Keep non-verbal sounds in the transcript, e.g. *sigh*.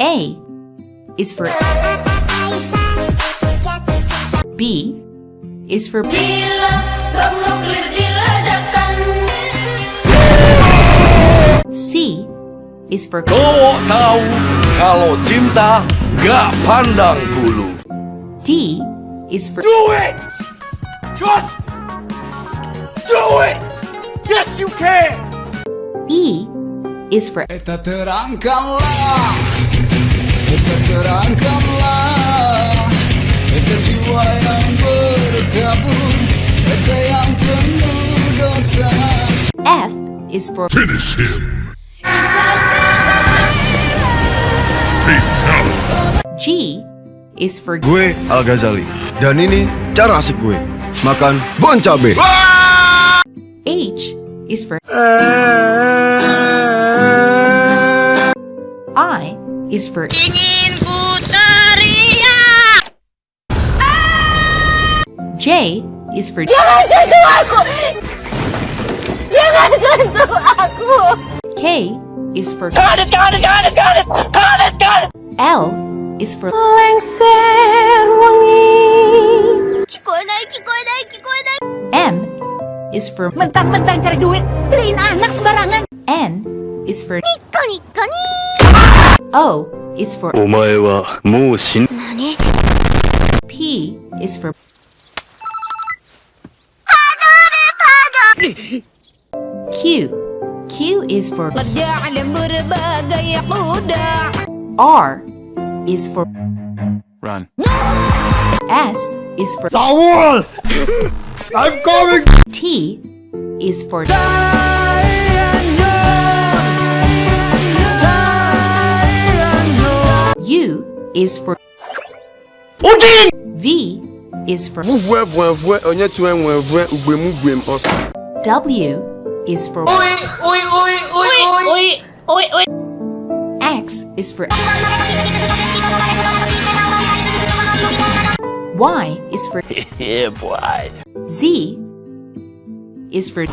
A is for B is for Bila bom nuklir diledakkan C is for Cowok tahu kalau cinta gak pandang bulu. D is for Do it! Just do it! Yes, you can! E is for Kita terangkanlah F is for Finish him. Fatality. G is for Gue Al Ghazali dan ini cara asik gue makan bon cabe. H is for I is for Ingin ku teriak J is for Jangan sentuh aku nandun ako! K is for... Got it! Got it! Got it! Got it! Got it! Got it! L is for... Lengser wangi! Kikoy na! Kikoy! M is for... Mentang-mentang cari duit! Beliin anak sembarangan! N is for... Niko Niko ni! O is for... Omae wa mou shin... Nani? P is for... *laughs* Q Q is for Kerjaan berbagai kuda R is for Run. S is for Saul, I'm coming. T is for U is for Odin! V is for Vuvue vuevue onye tue nwevue ugbemu gwem ọsọ. W is for X is for Y is for *laughs* Yeah, boy. Z is for